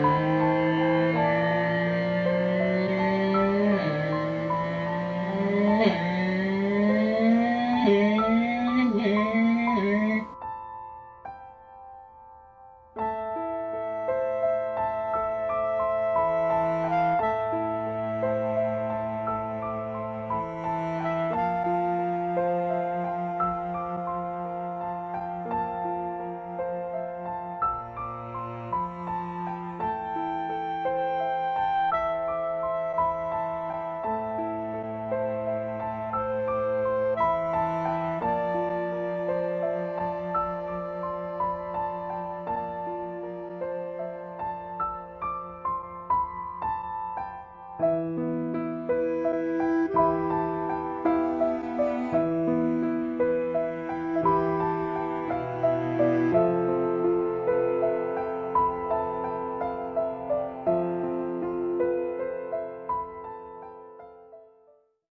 Música